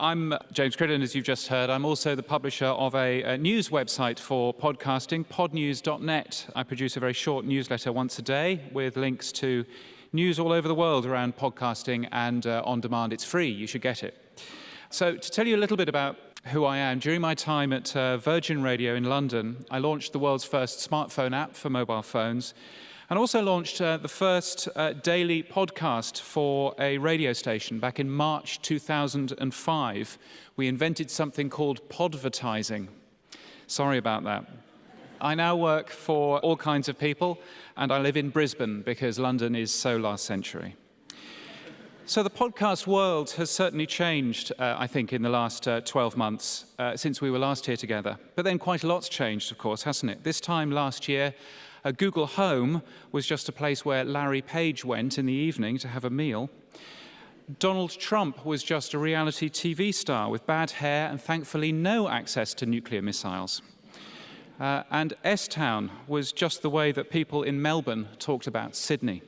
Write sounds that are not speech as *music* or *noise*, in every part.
I'm James Cridland, as you've just heard. I'm also the publisher of a, a news website for podcasting, podnews.net. I produce a very short newsletter once a day with links to news all over the world around podcasting and uh, on demand. It's free, you should get it. So, to tell you a little bit about who I am, during my time at uh, Virgin Radio in London, I launched the world's first smartphone app for mobile phones and also launched uh, the first uh, daily podcast for a radio station back in March 2005. We invented something called podvertising. Sorry about that. I now work for all kinds of people, and I live in Brisbane because London is so last century. So the podcast world has certainly changed, uh, I think, in the last uh, 12 months uh, since we were last here together. But then quite a lot's changed, of course, hasn't it? This time last year, uh, Google Home was just a place where Larry Page went in the evening to have a meal. Donald Trump was just a reality TV star with bad hair and thankfully no access to nuclear missiles. Uh, and S Town was just the way that people in Melbourne talked about Sydney.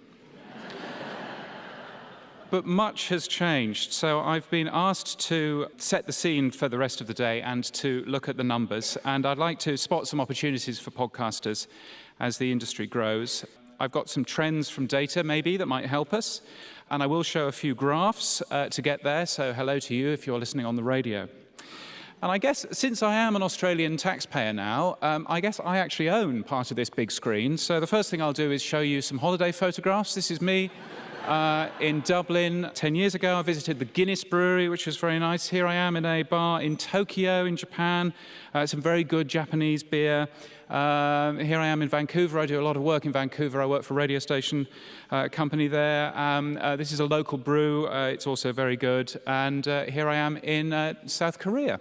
*laughs* but much has changed. So I've been asked to set the scene for the rest of the day and to look at the numbers. And I'd like to spot some opportunities for podcasters as the industry grows. I've got some trends from data maybe that might help us, and I will show a few graphs uh, to get there, so hello to you if you're listening on the radio. And I guess since I am an Australian taxpayer now, um, I guess I actually own part of this big screen. So the first thing I'll do is show you some holiday photographs. This is me uh, in Dublin. Ten years ago, I visited the Guinness Brewery, which was very nice. Here I am in a bar in Tokyo, in Japan. Uh, some very good Japanese beer. Uh, here I am in Vancouver. I do a lot of work in Vancouver. I work for a radio station uh, company there. Um, uh, this is a local brew. Uh, it's also very good. And uh, here I am in South Korea.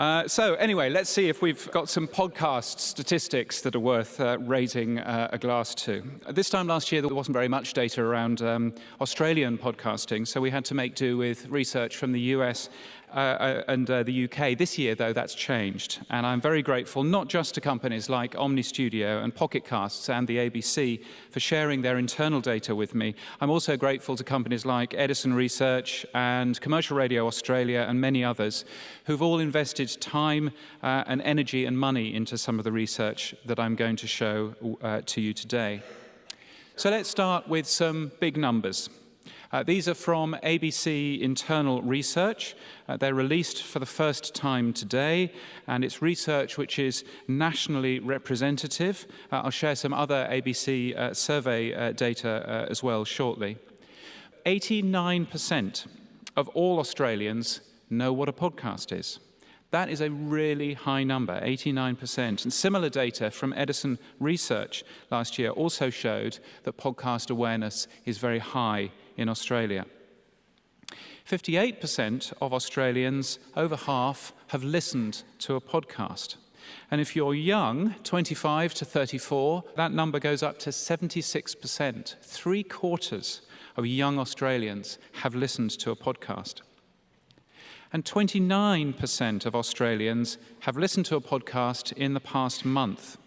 Uh, so anyway, let's see if we've got some podcast statistics that are worth uh, raising uh, a glass to. This time last year, there wasn't very much data around um, Australian podcasting, so we had to make do with research from the US uh, uh, and uh, the UK. This year, though, that's changed. And I'm very grateful not just to companies like Omny Studio and Pocket Casts and the ABC for sharing their internal data with me. I'm also grateful to companies like Edison Research and Commercial Radio Australia and many others who've all invested time uh, and energy and money into some of the research that I'm going to show uh, to you today. So let's start with some big numbers. Uh, these are from ABC internal research. Uh, they're released for the first time today, and it's research which is nationally representative. Uh, I'll share some other ABC uh, survey uh, data uh, as well shortly. 89% of all Australians know what a podcast is. That is a really high number, 89%. And similar data from Edison Research last year also showed that podcast awareness is very high in Australia. 58% of Australians, over half, have listened to a podcast. And if you're young, 25 to 34, that number goes up to 76%. Three quarters of young Australians have listened to a podcast. And 29% of Australians have listened to a podcast in the past month.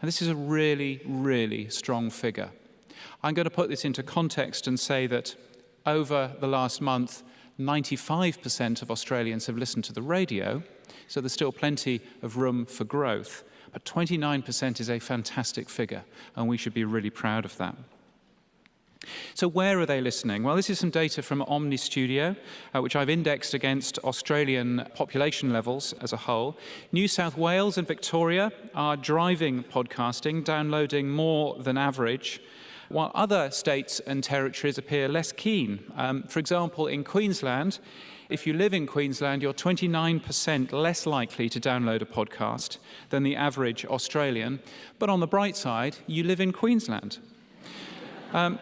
And this is a really, really strong figure. I'm going to put this into context and say that over the last month, 95% of Australians have listened to the radio, so there's still plenty of room for growth. But 29% is a fantastic figure, and we should be really proud of that. So where are they listening? Well, this is some data from Omny Studio, uh, which I've indexed against Australian population levels as a whole. New South Wales and Victoria are driving podcasting, downloading more than average, while other states and territories appear less keen. Um, for example, in Queensland, if you live in Queensland, you're 29% less likely to download a podcast than the average Australian. But on the bright side, you live in Queensland. Um,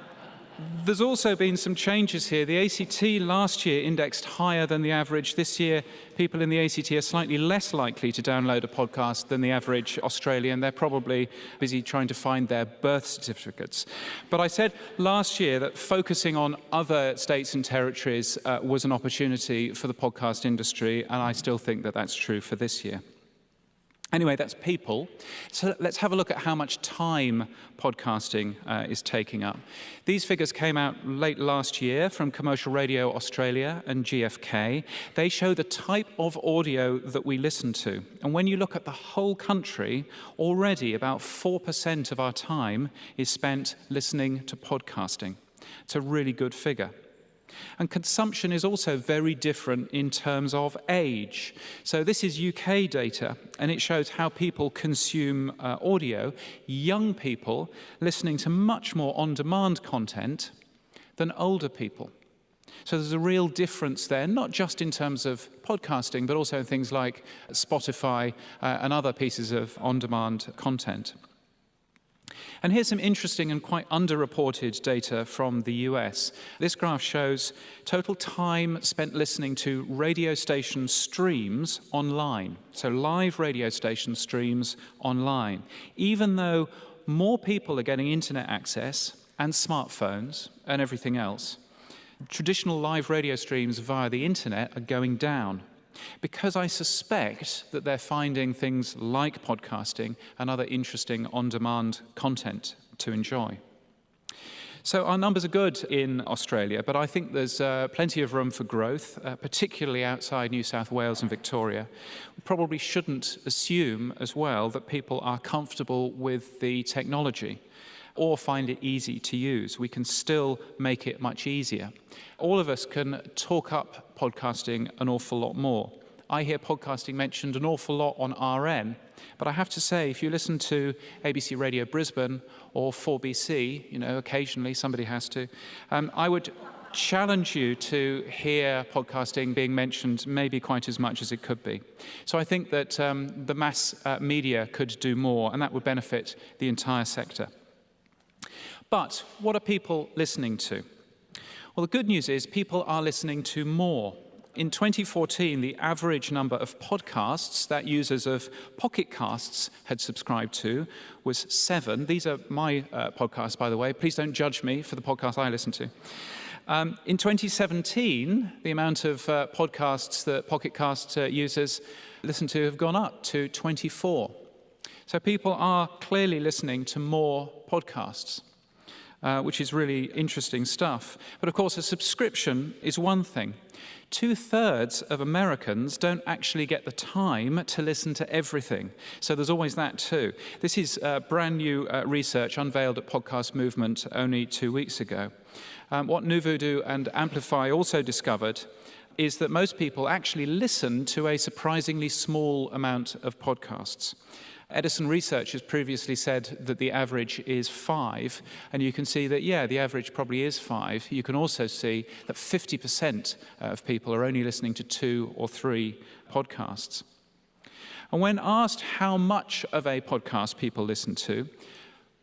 there's also been some changes here. The ACT last year indexed higher than the average. This year, people in the ACT are slightly less likely to download a podcast than the average Australian. They're probably busy trying to find their birth certificates. But I said last year that focusing on other states and territories uh, was an opportunity for the podcast industry, and I still think that that's true for this year. Anyway, that's people. So let's have a look at how much time podcasting uh, is taking up. These figures came out late last year from Commercial Radio Australia and GfK. They show the type of audio that we listen to. And when you look at the whole country, already about 4% of our time is spent listening to podcasting. It's a really good figure. And consumption is also very different in terms of age. So this is UK data, and it shows how people consume uh, audio. Young people listening to much more on-demand content than older people. So there's a real difference there, not just in terms of podcasting, but also in things like Spotify uh, and other pieces of on-demand content. And here's some interesting and quite underreported data from the US. This graph shows total time spent listening to radio station streams online. So live radio station streams online. Even though more people are getting internet access and smartphones and everything else, traditional live radio streams via the internet are going down because I suspect that they're finding things like podcasting and other interesting on-demand content to enjoy. So our numbers are good in Australia, but I think there's uh, plenty of room for growth, uh, particularly outside New South Wales and Victoria. We probably shouldn't assume as well that people are comfortable with the technology or find it easy to use. We can still make it much easier. All of us can talk up podcasting an awful lot more. I hear podcasting mentioned an awful lot on RN, but I have to say, if you listen to ABC Radio Brisbane or 4BC, you know, occasionally somebody has to, um, I would challenge you to hear podcasting being mentioned maybe quite as much as it could be. So I think that um, the mass uh, media could do more, and that would benefit the entire sector. But what are people listening to? Well, the good news is people are listening to more. In 2014, the average number of podcasts that users of Pocket Casts had subscribed to was seven. These are my uh, podcasts, by the way. Please don't judge me for the podcast I listen to. Um, in 2017, the amount of uh, podcasts that Pocket Cast uh, users listen to have gone up to 24. So people are clearly listening to more podcasts uh, which is really interesting stuff. But of course, a subscription is one thing. Two-thirds of Americans don't actually get the time to listen to everything. So there's always that too. This is uh, brand new uh, research unveiled at Podcast Movement only two weeks ago. Um, what NuVoodoo and Amplifi also discovered is that most people actually listen to a surprisingly small amount of podcasts. Edison Research has previously said that the average is five, and you can see that, yeah, the average probably is five. You can also see that 50% of people are only listening to two or three podcasts. And when asked how much of a podcast people listen to,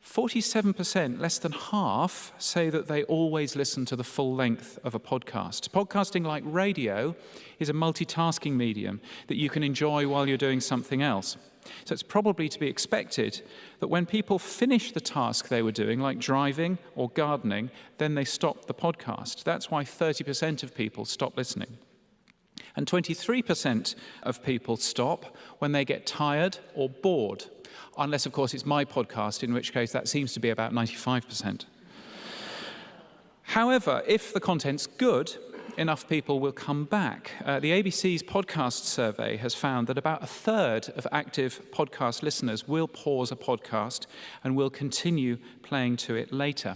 47%, less than half, say that they always listen to the full length of a podcast. Podcasting, like radio, is a multitasking medium that you can enjoy while you're doing something else. So it's probably to be expected that when people finish the task they were doing, like driving or gardening, then they stop the podcast. That's why 30% of people stop listening. And 23% of people stop when they get tired or bored, unless, of course, it's my podcast, in which case that seems to be about 95%. However, if the content's good, enough people will come back. Uh, the ABC's podcast survey has found that about a third of active podcast listeners will pause a podcast and will continue playing to it later.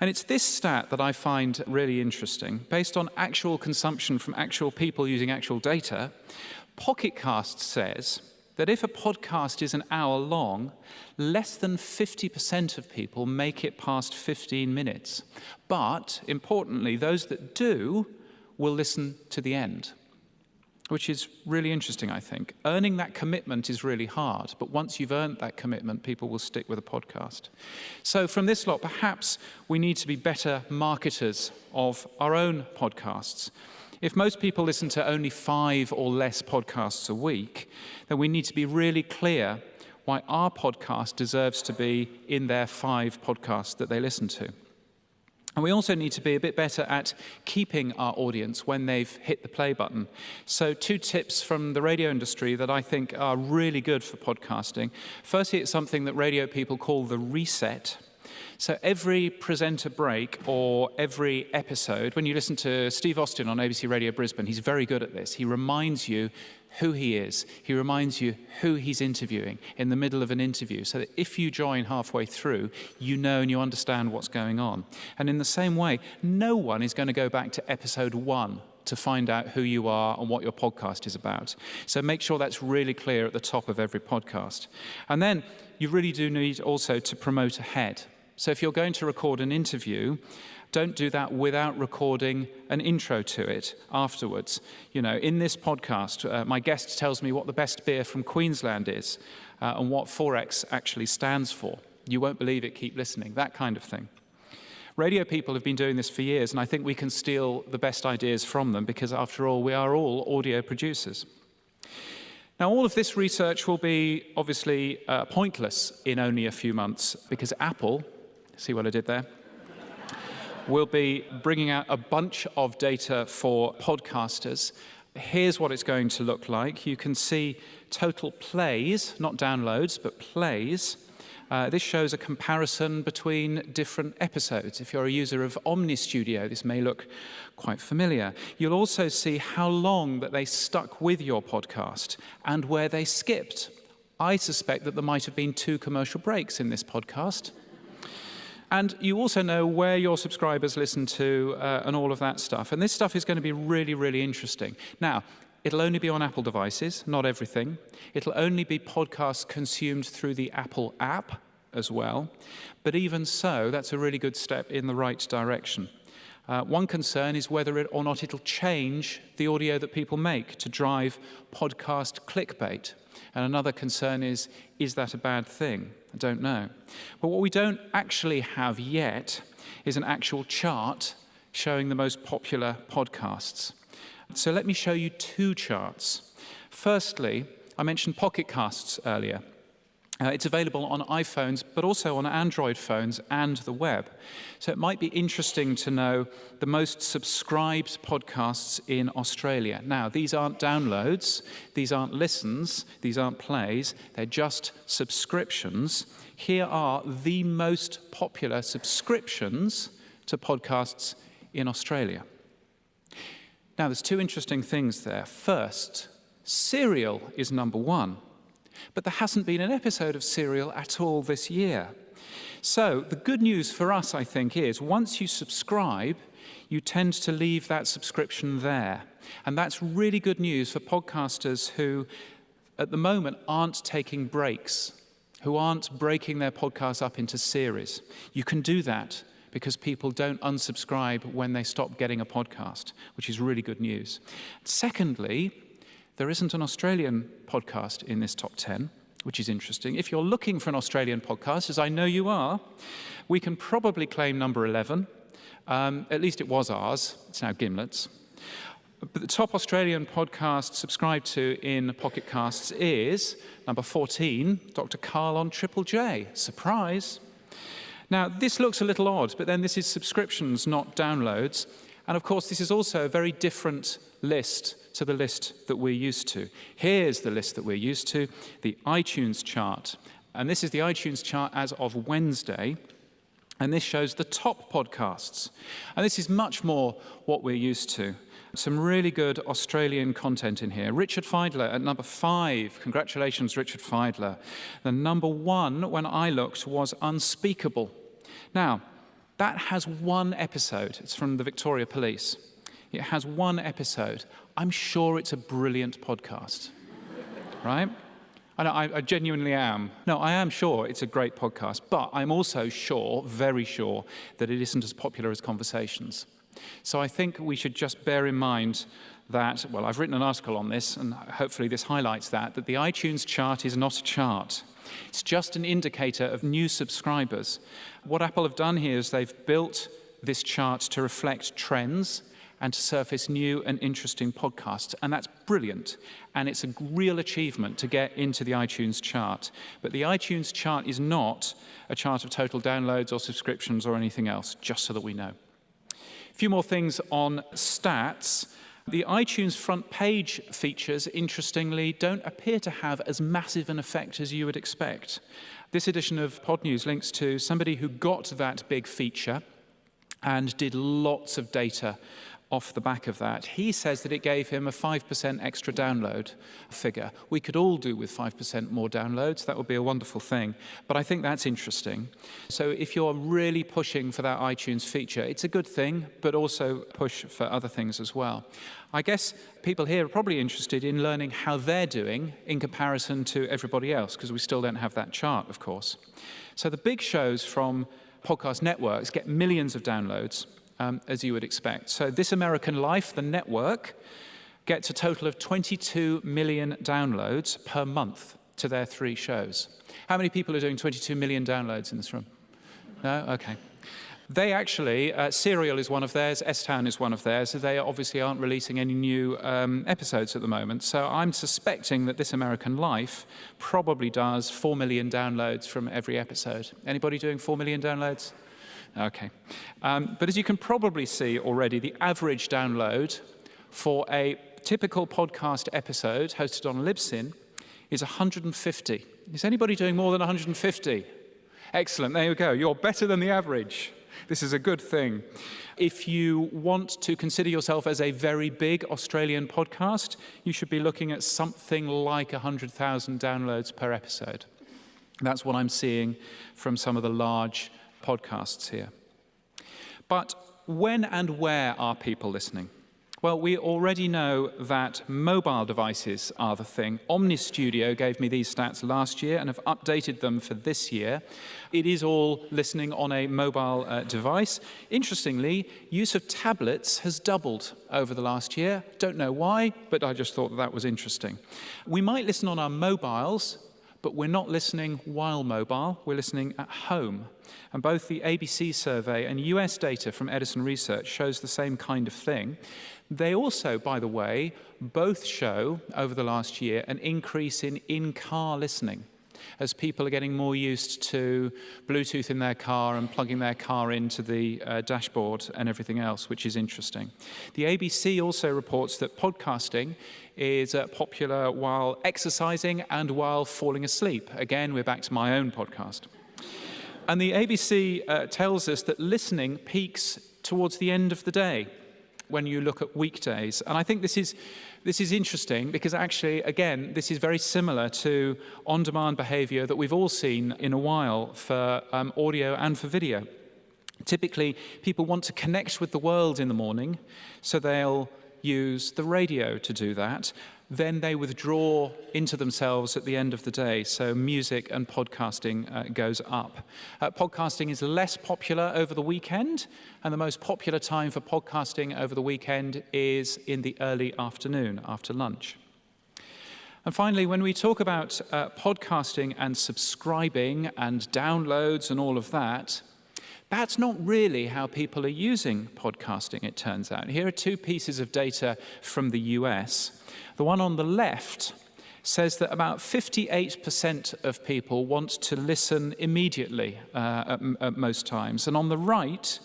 And it's this stat that I find really interesting. Based on actual consumption from actual people using actual data, Pocketcast says that if a podcast is an hour long, less than 50% of people make it past 15 minutes. But, importantly, those that do will listen to the end, which is really interesting, I think. Earning that commitment is really hard, but once you've earned that commitment, people will stick with a podcast. So from this lot, perhaps we need to be better marketers of our own podcasts. If most people listen to only five or less podcasts a week, then we need to be really clear why our podcast deserves to be in their five podcasts that they listen to. And we also need to be a bit better at keeping our audience when they've hit the play button. So, two tips from the radio industry that I think are really good for podcasting. Firstly, it's something that radio people call the reset. So, every presenter break or every episode, when you listen to Steve Austin on ABC Radio Brisbane, he's very good at this. He reminds you who he is. He reminds you who he's interviewing in the middle of an interview so that if you join halfway through, you know and you understand what's going on. And in the same way, no one is going to go back to episode one to find out who you are and what your podcast is about. So make sure that's really clear at the top of every podcast. And then you really do need also to promote ahead. So if you're going to record an interview, don't do that without recording an intro to it afterwards. You know, in this podcast, uh, my guest tells me what the best beer from Queensland is uh, and what XXXX actually stands for. You won't believe it, keep listening, that kind of thing. Radio people have been doing this for years, and I think we can steal the best ideas from them because, after all, we are all audio producers. Now, all of this research will be obviously uh, pointless in only a few months because Apple, see what I did there? we'll be bringing out a bunch of data for podcasters. Here's what it's going to look like. You can see total plays, not downloads, but plays. Uh, this shows a comparison between different episodes. If you're a user of Omny Studio, this may look quite familiar. You'll also see how long that they stuck with your podcast and where they skipped. I suspect that there might have been two commercial breaks in this podcast. And you also know where your subscribers listen to uh, and all of that stuff. And this stuff is going to be really, really interesting. Now, it'll only be on Apple devices, not everything. It'll only be podcasts consumed through the Apple app as well. But even so, that's a really good step in the right direction. Uh, one concern is whether it or not it'll change the audio that people make to drive podcast clickbait. And another concern is, is that a bad thing? I don't know. But what we don't actually have yet is an actual chart showing the most popular podcasts. So let me show you two charts. Firstly, I mentioned Pocket Casts earlier. Uh, it's available on iPhones, but also on Android phones and the web. So it might be interesting to know the most subscribed podcasts in Australia. Now, these aren't downloads, these aren't listens, these aren't plays, they're just subscriptions. Here are the most popular subscriptions to podcasts in Australia. Now, there's two interesting things there. First, Serial is number one. But there hasn't been an episode of Serial at all this year. So the good news for us, I think, is once you subscribe, you tend to leave that subscription there. And that's really good news for podcasters who, at the moment, aren't taking breaks, who aren't breaking their podcasts up into series. You can do that because people don't unsubscribe when they stop getting a podcast, which is really good news. Secondly, there isn't an Australian podcast in this top 10, which is interesting. If you're looking for an Australian podcast, as I know you are, we can probably claim number 11. Um, at least it was ours. It's now Gimlet's. But the top Australian podcast subscribed to in Pocket Casts is number 14, Dr. Karl on Triple J. Surprise. Now, this looks a little odd, but then this is subscriptions, not downloads. And of course, this is also a very different list to the list that we're used to. Here's the list that we're used to, the iTunes chart. And this is the iTunes chart as of Wednesday. And this shows the top podcasts. And this is much more what we're used to. Some really good Australian content in here. Richard Fidler at number five. Congratulations, Richard Fidler. The number one, when I looked, was Unspeakable. Now, that has one episode. It's from the Victoria Police. It has one episode. I'm sure it's a brilliant podcast, right? And I, I, genuinely am. No, I am sure it's a great podcast, but I'm also sure, very sure, that it isn't as popular as Conversations. So I think we should just bear in mind that, well, I've written an article on this, and hopefully this highlights that, that the iTunes chart is not a chart. It's just an indicator of new subscribers. What Apple have done here is they've built this chart to reflect trends and to surface new and interesting podcasts. And that's brilliant. And it's a real achievement to get into the iTunes chart. But the iTunes chart is not a chart of total downloads or subscriptions or anything else, just so that we know. Few more things on stats. The iTunes front page features, interestingly, don't appear to have as massive an effect as you would expect. This edition of Podnews links to somebody who got that big feature and did lots of data off the back of that. He says that it gave him a 5% extra download figure. We could all do with 5% more downloads. That would be a wonderful thing. But I think that's interesting. So if you're really pushing for that iTunes feature, it's a good thing, but also push for other things as well. I guess people here are probably interested in learning how they're doing in comparison to everybody else, because we still don't have that chart, of course. So the big shows from podcast networks get millions of downloads um, as you would expect. So This American Life, the network, gets a total of 22 million downloads per month to their three shows. How many people are doing 22 million downloads in this room? No? Okay. They actually, uh, Serial is one of theirs, S-Town is one of theirs, so they obviously aren't releasing any new um, episodes at the moment. So I'm suspecting that This American Life probably does 4 million downloads from every episode. Anybody doing 4 million downloads? Okay. Um, but as you can probably see already, the average download for a typical podcast episode hosted on Libsyn is 150. Is anybody doing more than 150? Excellent, there you go. You're better than the average. This is a good thing. If you want to consider yourself as a very big Australian podcast, you should be looking at something like 100,000 downloads per episode. That's what I'm seeing from some of the large podcasts here. But when and where are people listening? Well, we already know that mobile devices are the thing. Omny Studio gave me these stats last year and have updated them for this year. It is all listening on a mobile uh, device. Interestingly, use of tablets has doubled over the last year. Don't know why, but I just thought that, that was interesting. We might listen on our mobiles, but we're not listening while mobile, we're listening at home. And both the ABC survey and US data from Edison Research shows the same kind of thing. They also, by the way, both show over the last year an increase in in-car listening as people are getting more used to Bluetooth in their car and plugging their car into the uh, dashboard and everything else, which is interesting. The ABC also reports that podcasting is uh, popular while exercising and while falling asleep. Again, we're back to my own podcast. And the ABC uh, tells us that listening peaks towards the end of the day when you look at weekdays. And I think this is, this is interesting because actually, again, this is very similar to on-demand behavior that we've all seen in a while for um, audio and for video. Typically, people want to connect with the world in the morning, so they'll use the radio to do that then they withdraw into themselves at the end of the day. So music and podcasting uh, goes up. Uh, podcasting is less popular over the weekend, and the most popular time for podcasting over the weekend is in the early afternoon, after lunch. And finally, when we talk about uh, podcasting and subscribing and downloads and all of that, that's not really how people are using podcasting, it turns out. Here are two pieces of data from the US. The one on the left says that about 58% of people want to listen immediately uh, at, at most times. And on the right,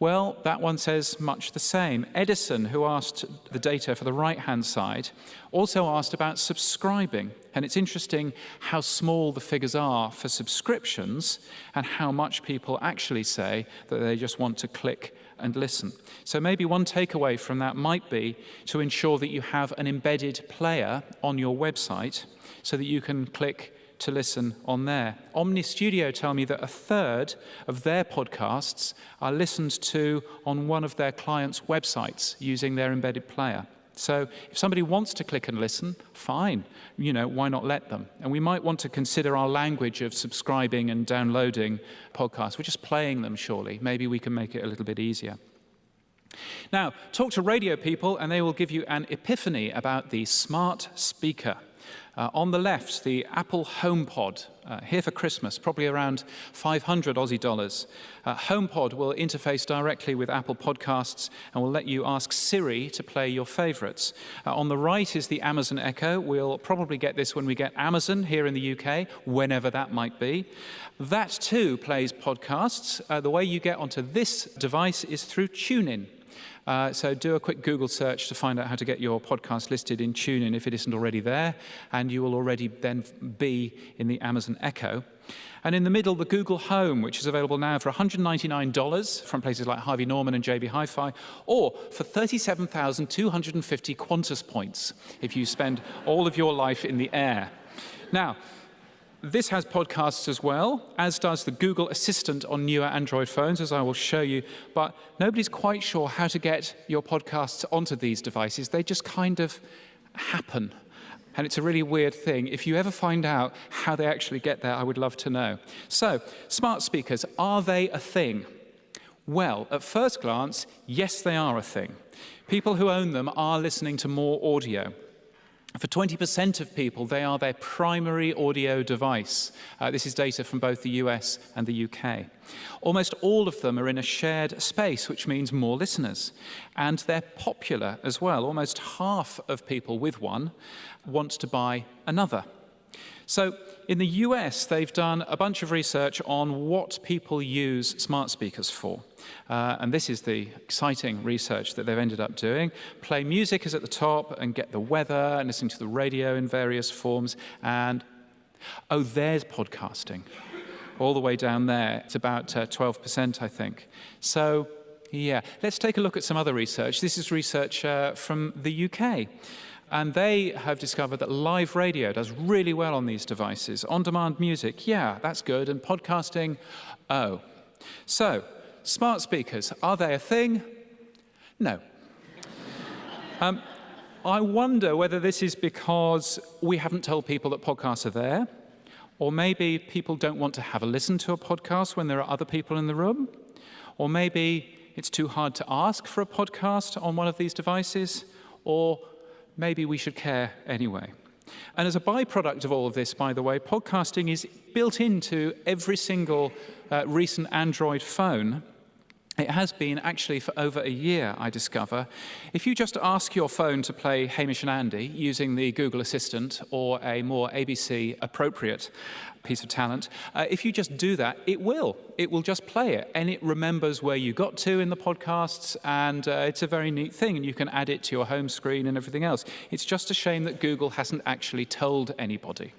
well, that one says much the same. Edison, who asked the data for the right-hand side, also asked about subscribing. And it's interesting how small the figures are for subscriptions and how much people actually say that they just want to click and listen. So maybe one takeaway from that might be to ensure that you have an embedded player on your website so that you can click to listen on there. Omny Studio tell me that a third of their podcasts are listened to on one of their clients' websites using their embedded player. So if somebody wants to click and listen, fine. You know, why not let them? And we might want to consider our language of subscribing and downloading podcasts. We're just playing them, surely. Maybe we can make it a little bit easier. Now, talk to radio people and they will give you an epiphany about the smart speaker. Uh, on the left, the Apple HomePod, uh, here for Christmas, probably around 500 Aussie dollars. Uh, HomePod will interface directly with Apple Podcasts and will let you ask Siri to play your favorites. Uh, on the right is the Amazon Echo. We'll probably get this when we get Amazon here in the UK, whenever that might be. That too plays podcasts. Uh, the way you get onto this device is through TuneIn. Uh, so do a quick Google search to find out how to get your podcast listed in TuneIn if it isn't already there, and you will already then be in the Amazon Echo. And in the middle, the Google Home, which is available now for $199 from places like Harvey Norman and JB Hi-Fi, or for 37,250 Qantas points if you spend all of your life in the air. Now, this has podcasts as well, as does the Google Assistant on newer Android phones, as I will show you. But nobody's quite sure how to get your podcasts onto these devices. They just kind of happen. And it's a really weird thing. If you ever find out how they actually get there, I would love to know. So, smart speakers, are they a thing? Well, at first glance, yes, they are a thing. People who own them are listening to more audio. For 20% of people, they are their primary audio device. Uh, this is data from both the US and the UK. Almost all of them are in a shared space, which means more listeners. And they're popular as well. Almost half of people with one want to buy another. So in the US, they've done a bunch of research on what people use smart speakers for. Uh, and this is the exciting research that they've ended up doing. Play music is at the top and get the weather and listen to the radio in various forms. And, oh, there's podcasting. All the way down there. It's about 12%, uh, I think. So, yeah, let's take a look at some other research. This is research uh, from the UK. And they have discovered that live radio does really well on these devices. On-demand music, yeah, that's good. And podcasting, oh. So, smart speakers, are they a thing? No. *laughs* um, I wonder whether this is because we haven't told people that podcasts are there, or maybe people don't want to have a listen to a podcast when there are other people in the room, or maybe it's too hard to ask for a podcast on one of these devices, or maybe we should care anyway. And as a byproduct of all of this, by the way, podcasting is built into every single uh, recent Android phone. It has been actually for over a year, I discover. If you just ask your phone to play Hamish and Andy using the Google Assistant or a more ABC appropriate piece of talent. Uh, if you just do that, it will. It will just play it, and it remembers where you got to in the podcasts, and uh, it's a very neat thing, and you can add it to your home screen and everything else. It's just a shame that Google hasn't actually told anybody.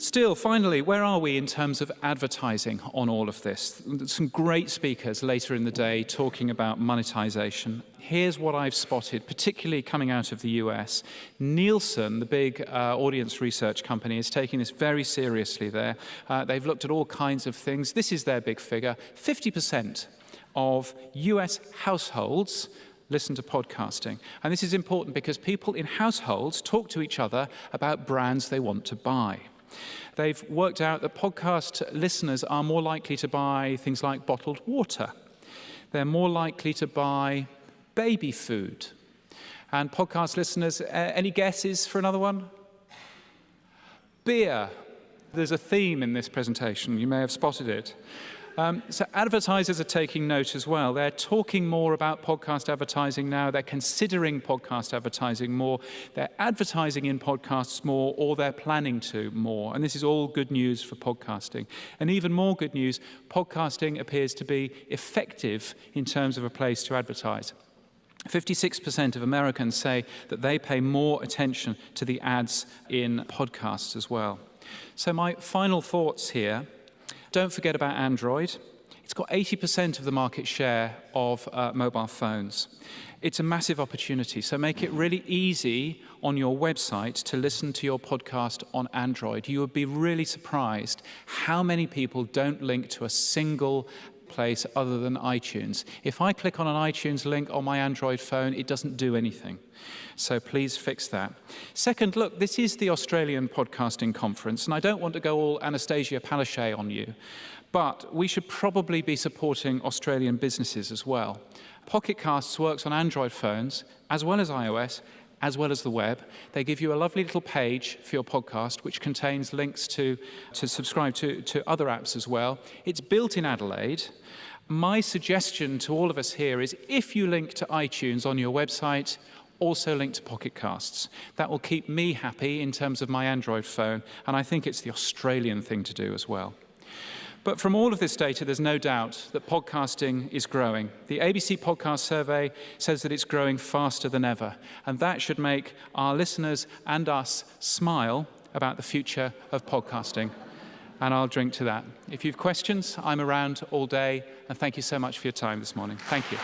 Still, finally, where are we in terms of advertising on all of this? Some great speakers later in the day talking about monetization. Here's what I've spotted, particularly coming out of the US. Nielsen, the big uh, audience research company, is taking this very seriously there. Uh, they've looked at all kinds of things. This is their big figure. 50% of US households listen to podcasting. And this is important because people in households talk to each other about brands they want to buy. They've worked out that podcast listeners are more likely to buy things like bottled water. They're more likely to buy baby food. And podcast listeners, uh, any guesses for another one? Beer. There's a theme in this presentation. You may have spotted it. Um, so advertisers are taking note as well. They're talking more about podcast advertising now. They're considering podcast advertising more. They're advertising in podcasts more, or they're planning to more. And this is all good news for podcasting. And even more good news, podcasting appears to be effective in terms of a place to advertise. 56% of Americans say that they pay more attention to the ads in podcasts as well. So my final thoughts here don't forget about Android. It's got 80% of the market share of uh, mobile phones. It's a massive opportunity, so make it really easy on your website to listen to your podcast on Android. You would be really surprised how many people don't link to a single place other than iTunes. If I click on an iTunes link on my Android phone, it doesn't do anything. So please fix that. Second, look, this is the Australian Podcasting Conference, and I don't want to go all Annastacia Palaszczuk on you, but we should probably be supporting Australian businesses as well. Pocket Casts works on Android phones as well as iOS as well as the web. They give you a lovely little page for your podcast, which contains links to, to subscribe to, to other apps as well. It's built in Adelaide. My suggestion to all of us here is if you link to iTunes on your website, also link to Pocket Casts. That will keep me happy in terms of my Android phone, and I think it's the Australian thing to do as well. But from all of this data, there's no doubt that podcasting is growing. The ABC Podcast Survey says that it's growing faster than ever, and that should make our listeners and us smile about the future of podcasting. And I'll drink to that. If you have questions, I'm around all day, and thank you so much for your time this morning. Thank you.